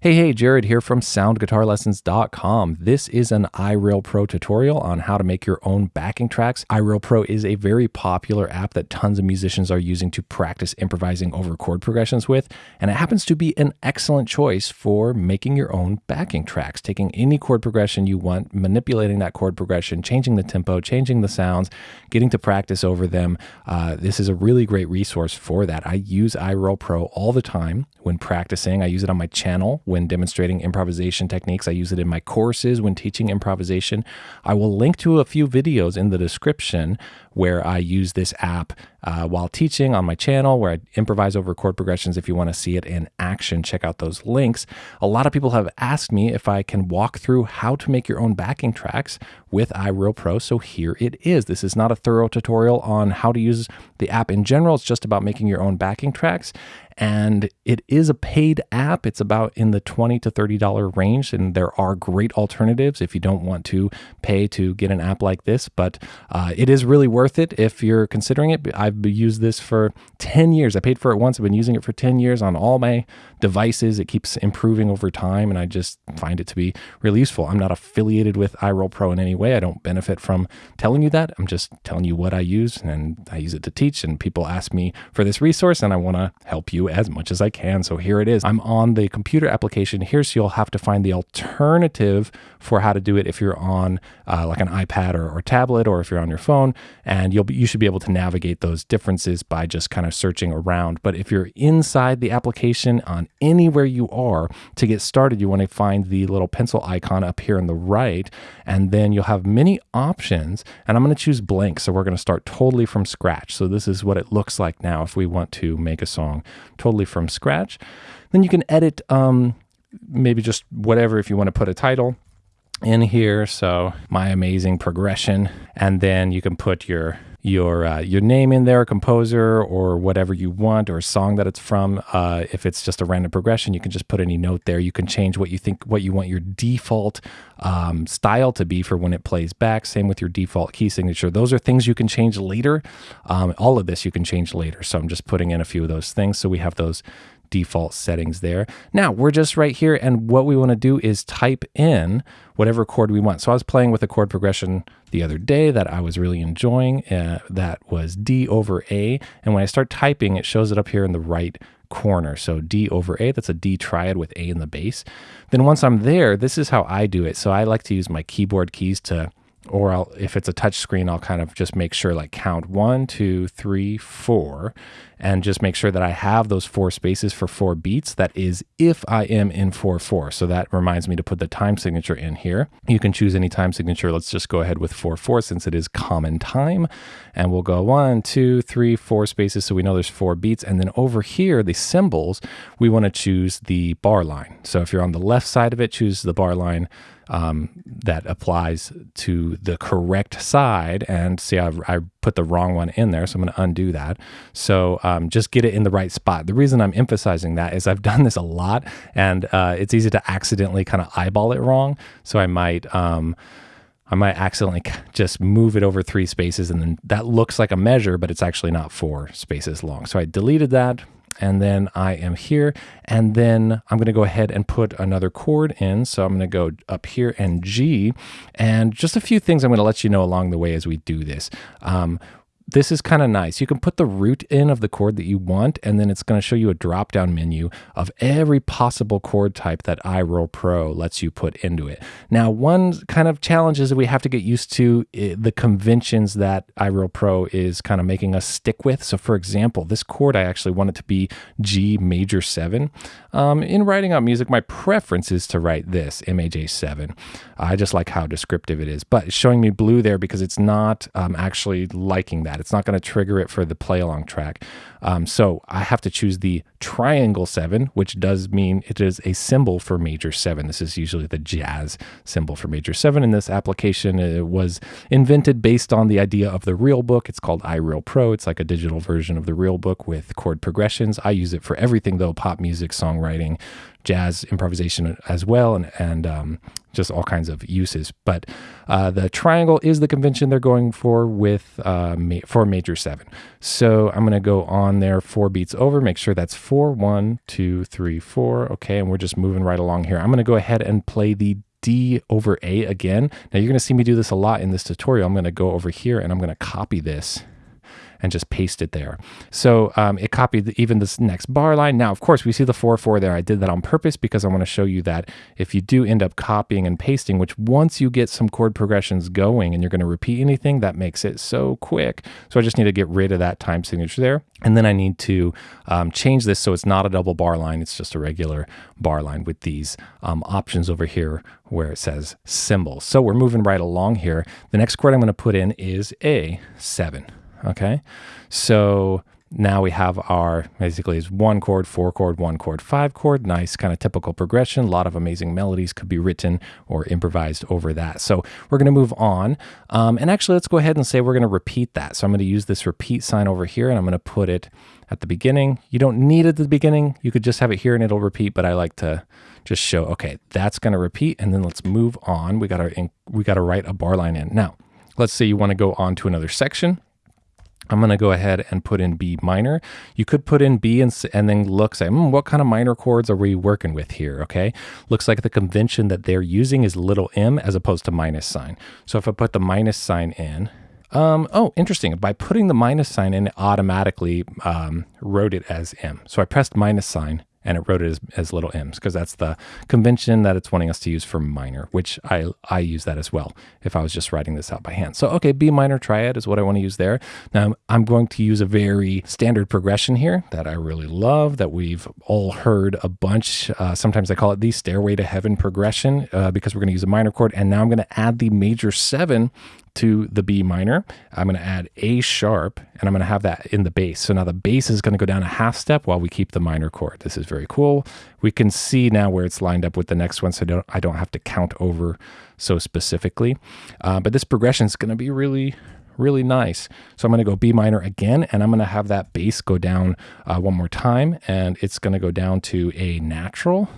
Hey, hey, Jared here from soundguitarlessons.com. This is an iReal Pro tutorial on how to make your own backing tracks. iReal Pro is a very popular app that tons of musicians are using to practice improvising over chord progressions with, and it happens to be an excellent choice for making your own backing tracks, taking any chord progression you want, manipulating that chord progression, changing the tempo, changing the sounds, getting to practice over them. Uh, this is a really great resource for that. I use iReal Pro all the time when practicing. I use it on my channel when demonstrating improvisation techniques. I use it in my courses when teaching improvisation. I will link to a few videos in the description where I use this app uh, while teaching on my channel, where I improvise over chord progressions. If you want to see it in action, check out those links. A lot of people have asked me if I can walk through how to make your own backing tracks with iReal Pro. So here it is. This is not a thorough tutorial on how to use the app in general. It's just about making your own backing tracks and it is a paid app. It's about in the 20 to $30 range, and there are great alternatives if you don't want to pay to get an app like this, but uh, it is really worth it if you're considering it. I've used this for 10 years. I paid for it once. I've been using it for 10 years on all my devices. It keeps improving over time, and I just find it to be really useful. I'm not affiliated with iReal Pro in any way. I don't benefit from telling you that. I'm just telling you what I use, and I use it to teach, and people ask me for this resource, and I want to help you as much as I can. So here it is. I'm on the computer application here, so you'll have to find the alternative for how to do it if you're on uh, like an iPad or, or tablet, or if you're on your phone, and you'll be, you should be able to navigate those differences by just kind of searching around. But if you're inside the application on anywhere you are, to get started, you want to find the little pencil icon up here on the right, and then you'll have many options. And I'm going to choose blank, so we're going to start totally from scratch. So this is what it looks like now if we want to make a song totally from scratch. Then you can edit um, maybe just whatever if you want to put a title in here. So my amazing progression, and then you can put your your uh, your name in there, composer or whatever you want, or a song that it's from. Uh, if it's just a random progression, you can just put any note there. You can change what you think, what you want your default um, style to be for when it plays back. Same with your default key signature. Those are things you can change later. Um, all of this you can change later. So I'm just putting in a few of those things. So we have those default settings there. Now we're just right here and what we want to do is type in whatever chord we want. So I was playing with a chord progression the other day that I was really enjoying uh, that was D over A. And when I start typing, it shows it up here in the right corner. So D over A, that's a D triad with A in the bass. Then once I'm there, this is how I do it. So I like to use my keyboard keys to or I'll, if it's a touch screen, I'll kind of just make sure like count one, two, three, four, and just make sure that I have those four spaces for four beats. That is if I am in 4-4. So that reminds me to put the time signature in here. You can choose any time signature. Let's just go ahead with 4-4 since it is common time. And we'll go one, two, three, four spaces so we know there's four beats. And then over here, the symbols, we want to choose the bar line. So if you're on the left side of it, choose the bar line um, that applies to the correct side. And see, I, I put the wrong one in there, so I'm going to undo that. So um, just get it in the right spot. The reason I'm emphasizing that is I've done this a lot, and uh, it's easy to accidentally kind of eyeball it wrong. So I might. Um, I might accidentally just move it over three spaces and then that looks like a measure, but it's actually not four spaces long. So I deleted that, and then I am here and then I'm going to go ahead and put another chord in. So I'm going to go up here and G and just a few things I'm going to let you know along the way as we do this. Um, this is kind of nice. You can put the root in of the chord that you want, and then it's going to show you a drop down menu of every possible chord type that iReal Pro lets you put into it. Now, one kind of challenge is that we have to get used to eh, the conventions that iReal Pro is kind of making us stick with. So, for example, this chord, I actually want it to be G major 7. Um, in writing out music, my preference is to write this, MAJ7. I just like how descriptive it is, but it's showing me blue there because it's not um, actually liking that. It's not going to trigger it for the play along track. Um, so I have to choose the triangle seven, which does mean it is a symbol for major seven. This is usually the jazz symbol for major seven in this application. It was invented based on the idea of the real book. It's called iReal Pro. It's like a digital version of the real book with chord progressions. I use it for everything though, pop music, songwriting, jazz improvisation as well, and, and um, just all kinds of uses. But uh, the triangle is the convention they're going for with uh, ma- for major seven. So I'm going to go on there four beats over, make sure that's four, one, two, three, four. Okay, and we're just moving right along here. I'm going to go ahead and play the D over A again. Now you're going to see me do this a lot in this tutorial. I'm going to go over here and I'm going to copy this and just paste it there. So um, it copied even this next bar line. Now, of course, we see the 4-4 there. I did that on purpose because I want to show you that if you do end up copying and pasting, which once you get some chord progressions going and you're going to repeat anything, that makes it so quick. So I just need to get rid of that time signature there. And then I need to um, change this so it's not a double bar line. It's just a regular bar line with these um, options over here where it says symbol. So we're moving right along here. The next chord I'm going to put in is A7. Okay. So now we have our basically is one chord, four chord, one chord, five chord. Nice kind of typical progression. A lot of amazing melodies could be written or improvised over that. So we're going to move on. Um, and actually, let's go ahead and say we're going to repeat that. So I'm going to use this repeat sign over here and I'm going to put it at the beginning. You don't need it at the beginning. You could just have it here and it'll repeat, but I like to just show, okay, that's going to repeat. And then let's move on. We got to, we got to write a bar line in. Now, let's say you want to go on to another section. I'm going to go ahead and put in B minor. You could put in B and, and then look, say, mm, what kind of minor chords are we working with here? Okay. Looks like the convention that they're using is little m as opposed to minus sign. So if I put the minus sign in, um, oh, interesting. By putting the minus sign in, it automatically um, wrote it as M. So I pressed minus sign and it wrote it as, as little m's because that's the convention that it's wanting us to use for minor, which I, I use that as well if I was just writing this out by hand. So, okay, B minor triad is what I want to use there. Now, I'm going to use a very standard progression here that I really love, that we've all heard a bunch. Uh, sometimes I call it the Stairway to Heaven progression uh, because we're going to use a minor chord. And now I'm going to add the major seven to the B minor. I'm going to add A sharp and I'm going to have that in the bass. So now the bass is going to go down a half step while we keep the minor chord. This is very cool. We can see now where it's lined up with the next one so I don't, I don't have to count over so specifically. Uh, but this progression is going to be really, really nice. So I'm going to go B minor again, and I'm going to have that bass go down uh, one more time, and it's going to go down to a natural.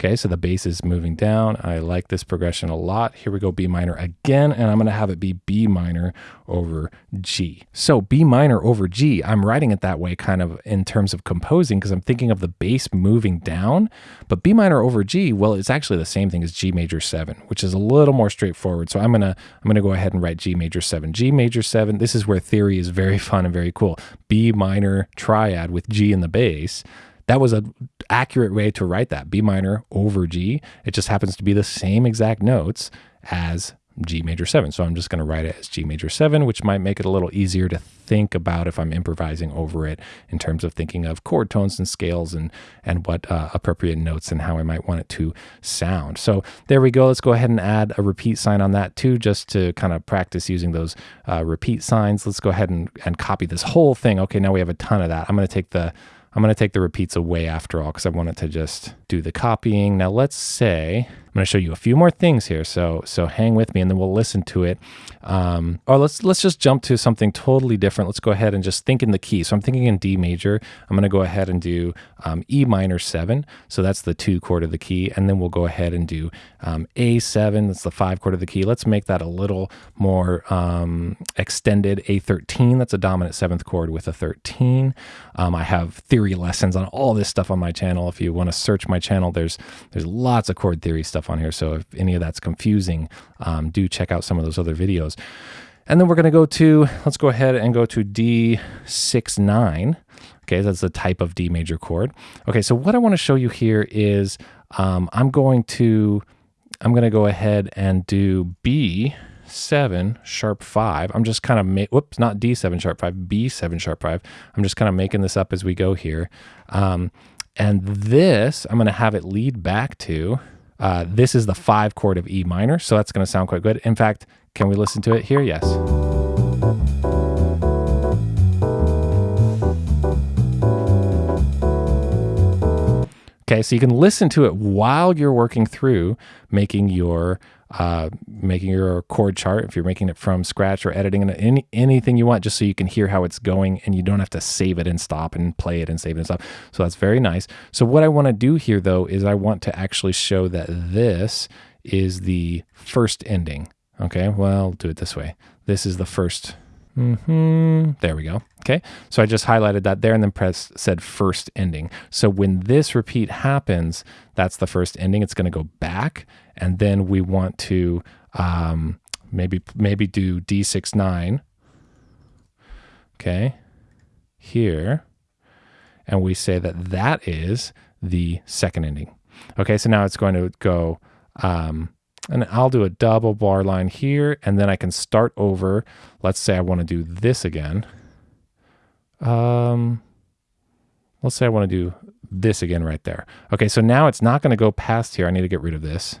Okay, so the bass is moving down. I like this progression a lot. Here we go, B minor again, and I'm gonna have it be B minor over G. So B minor over G, I'm writing it that way kind of in terms of composing because I'm thinking of the bass moving down, but B minor over G, well, it's actually the same thing as G major seven, which is a little more straightforward. So I'm gonna, I'm gonna go ahead and write G major seven. G major seven, this is where theory is very fun and very cool. B minor triad with G in the bass that was an accurate way to write that B minor over G. It just happens to be the same exact notes as G major 7. So I'm just going to write it as G major 7, which might make it a little easier to think about if I'm improvising over it in terms of thinking of chord tones and scales and, and what uh, appropriate notes and how I might want it to sound. So there we go. Let's go ahead and add a repeat sign on that too, just to kind of practice using those uh, repeat signs. Let's go ahead and, and copy this whole thing. Okay, now we have a ton of that. I'm going to take the I'm going to take the repeats away after all because I want it to just do the copying. Now let's say I'm going to show you a few more things here. So so hang with me and then we'll listen to it. Um, or let's let's just jump to something totally different. Let's go ahead and just think in the key. So I'm thinking in D major. I'm going to go ahead and do um, E minor seven. So that's the two chord of the key, and then we'll go ahead and do um, A7. That's the five chord of the key. Let's make that a little more um, extended. A13. That's a dominant seventh chord with a 13. Um, I have theory lessons on all this stuff on my channel. If you want to search my channel, there's there's lots of chord theory stuff stuff on here. So if any of that's confusing, um, do check out some of those other videos. And then we're going to go to, let's go ahead and go to D69. Okay, that's the type of D major chord. Okay, so what I want to show you here is um, I'm going to, I'm going to go ahead and do B seven sharp five. I'm just kind of make whoops, not D7 sharp five, B7 sharp five. I'm just kind of making this up as we go here. Um, and this, I'm going to have it lead back to uh, this is the five chord of E minor, so that's going to sound quite good. In fact, can we listen to it here? Yes. Okay, so you can listen to it while you're working through making your uh, making your chord chart if you're making it from scratch or editing it, any, anything you want, just so you can hear how it's going and you don't have to save it and stop and play it and save it and stop. So that's very nice. So what I want to do here though is I want to actually show that this is the first ending. Okay, well, do it this way. This is the first. Mm-hmm. There we go. Okay, so I just highlighted that there and then press said first ending. So when this repeat happens, that's the first ending. It's going to go back, and then we want to um, maybe maybe do D69. Okay, here, and we say that that is the second ending. Okay, so now it's going to go, um, and I'll do a double bar line here, and then I can start over. Let's say I want to do this again. Um, let's say I want to do this again right there. Okay, so now it's not going to go past here. I need to get rid of this.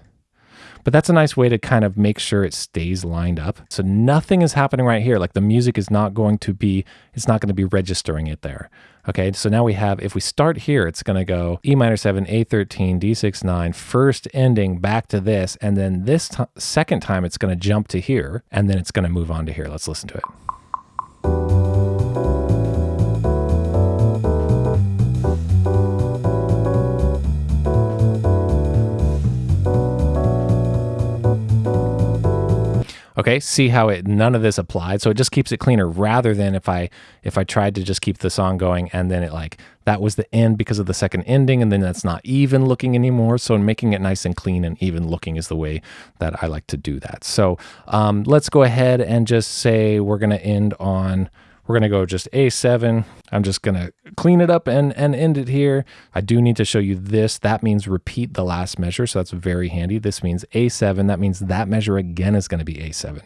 But that's a nice way to kind of make sure it stays lined up. So nothing is happening right here. Like the music is not going to be, it's not going to be registering it there. Okay, so now we have, if we start here, it's going to go E minor 7, A13, D6, 9, first ending back to this. And then this second time, it's going to jump to here, and then it's going to move on to here. Let's listen to it. Okay, see how it none of this applied. So it just keeps it cleaner rather than if I if I tried to just keep the song going and then it like that was the end because of the second ending and then that's not even looking anymore. So making it nice and clean and even looking is the way that I like to do that. So um, let's go ahead and just say we're gonna end on we're going to go just A7. I'm just going to clean it up and, and end it here. I do need to show you this. That means repeat the last measure. So that's very handy. This means A7. That means that measure again is going to be A7.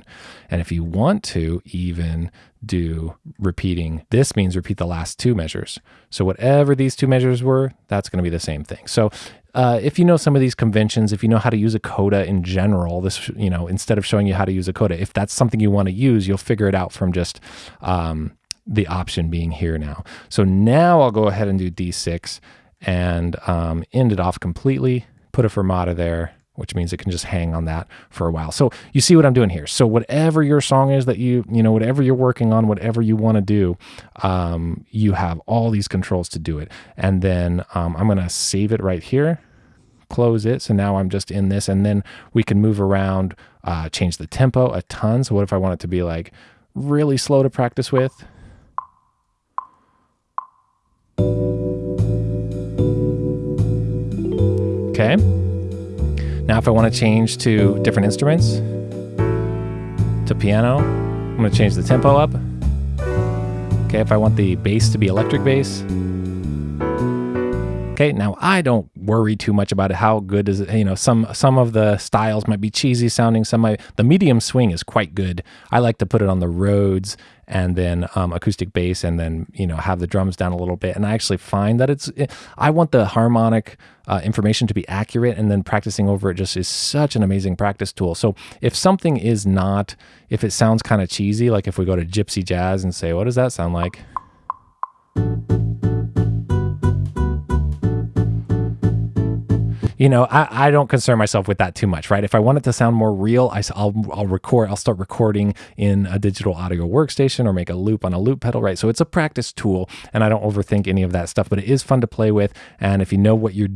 And if you want to even do repeating, this means repeat the last two measures. So whatever these two measures were, that's going to be the same thing. So uh, if you know some of these conventions, if you know how to use a coda in general, this, you know, instead of showing you how to use a coda, if that's something you want to use, you'll figure it out from just um, the option being here now. So now I'll go ahead and do D6 and um, end it off completely, put a fermata there, which means it can just hang on that for a while. So you see what I'm doing here. So whatever your song is that you, you know, whatever you're working on, whatever you want to do, um, you have all these controls to do it. And then um, I'm going to save it right here, close it. So now I'm just in this and then we can move around, uh, change the tempo a ton. So what if I want it to be like really slow to practice with? Okay. Now, if I want to change to different instruments, to piano, I'm going to change the tempo up. Okay, if I want the bass to be electric bass. Okay, now I don't worry too much about it. How good is it? You know, some some of the styles might be cheesy sounding. Some might the medium swing is quite good. I like to put it on the Rhodes and then um, acoustic bass and then you know have the drums down a little bit. And i actually find that it's i want the harmonic uh, information to be accurate and then practicing over it just is such an amazing practice tool. So if something is not if it sounds kind of cheesy like if we go to gypsy jazz and say what does that sound like you know, I, I don't concern myself with that too much, right? If I want it to sound more real, I, will I'll record, I'll start recording in a digital audio workstation or make a loop on a loop pedal, right? So it's a practice tool and I don't overthink any of that stuff, but it is fun to play with. And if you know what you're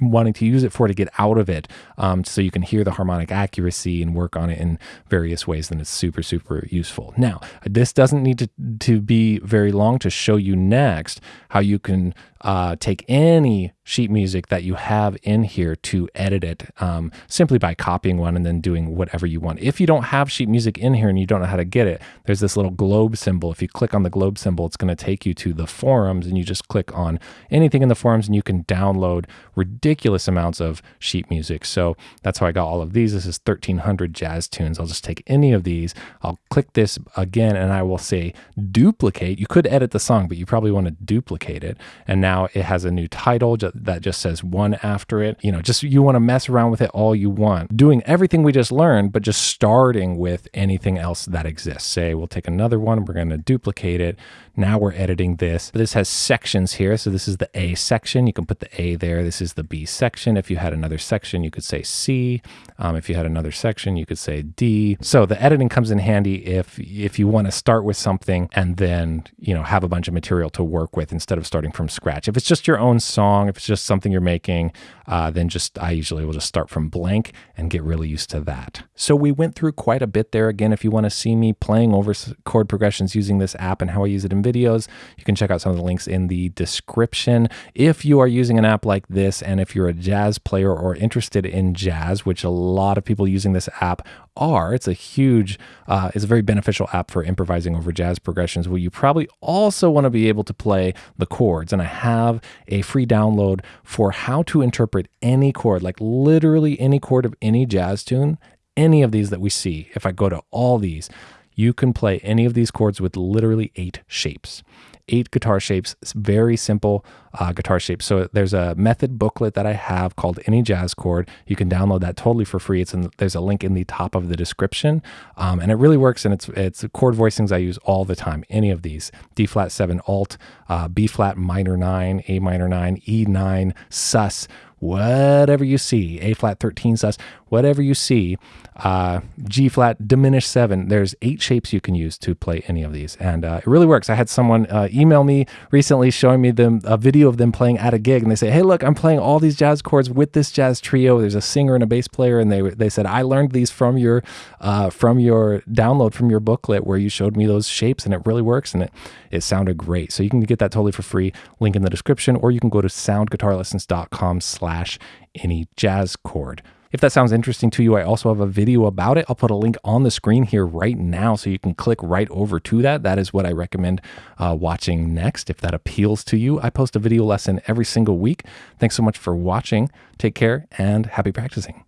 wanting to use it for to get out of it, um, so you can hear the harmonic accuracy and work on it in various ways, then it's super, super useful. Now, this doesn't need to, to be very long to show you next how you can uh, take any sheet music that you have in here to edit it um, simply by copying one and then doing whatever you want. If you don't have sheet music in here and you don't know how to get it, there's this little globe symbol. If you click on the globe symbol, it's going to take you to the forums and you just click on anything in the forums and you can download ridiculous amounts of sheet music. So that's how I got all of these. This is 1300 jazz tunes. I'll just take any of these. I'll click this again and I will say duplicate. You could edit the song, but you probably want to duplicate it. And now it has a new title that just says one after it. You know, just you want to mess around with it all you want. Doing everything we just learned, but just starting with anything else that exists. Say we'll take another one, we're going to duplicate it. Now we're editing this. This has sections here. So this is the A section. You can put the A there. This is the B section. If you had another section, you could say C. Um, if you had another section, you could say D. So the editing comes in handy if if you want to start with something and then you know have a bunch of material to work with instead of starting from scratch. If it's just your own song, if it's just something you're making, uh, then just I usually will just start from blank and get really used to that. So we went through quite a bit there. Again, if you want to see me playing over chord progressions using this app and how I use it in videos, you can check out some of the links in the description. If you are using an app like this, and if you're a jazz player or interested in jazz, which a lot of people using this app are, it's a huge, uh, it's a very beneficial app for improvising over jazz progressions. Well, you probably also want to be able to play the chords, and I have a free download for how to interpret any chord, like literally any chord of any jazz tune, any of these that we see. If I go to all these, you can play any of these chords with literally eight shapes eight guitar shapes, very simple uh, guitar shapes. So there's a method booklet that I have called Any Jazz Chord. You can download that totally for free. It's in, there's a link in the top of the description, um, and it really works. And it's it's chord voicings I use all the time. Any of these: D flat seven alt, uh, B flat minor nine, A minor nine, E nine, sus whatever you see, A flat 13 sus, whatever you see, uh, G flat diminished seven. There's eight shapes you can use to play any of these, and uh, it really works. I had someone uh, email me recently showing me them a video of them playing at a gig, and they say, "Hey, look, I'm playing all these jazz chords with this jazz trio. There's a singer and a bass player, and they they said I learned these from your uh, from your download from your booklet where you showed me those shapes, and it really works, and it it sounded great. So you can get that totally for free. Link in the description, or you can go to soundguitarlessons.com/slash any jazz chord. If that sounds interesting to you, I also have a video about it. I'll put a link on the screen here right now so you can click right over to that. That is what I recommend uh, watching next. If that appeals to you, I post a video lesson every single week. Thanks so much for watching. Take care and happy practicing.